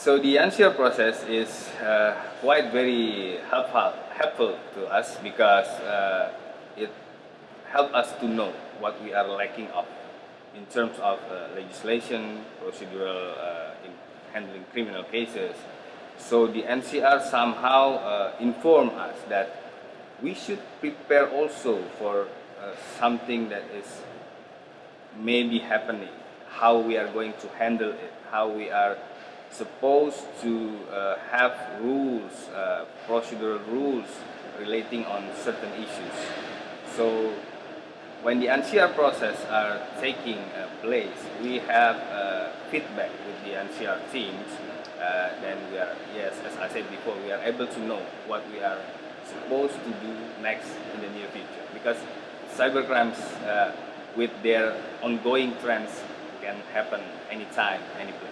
So the NCR process is uh, quite very helpful, helpful to us because uh, it helps us to know what we are lacking of in terms of uh, legislation, procedural uh, in handling criminal cases. So the NCR somehow uh, inform us that we should prepare also for uh, something that is maybe happening, how we are going to handle it, how we are supposed to uh, have rules, uh, procedural rules relating on certain issues. So when the NCR process are taking uh, place, we have uh, feedback with the NCR teams. Uh, then we are, yes, as I said before, we are able to know what we are supposed to do next in the near future. Because cybercrimes with their ongoing trends can happen anytime, any place.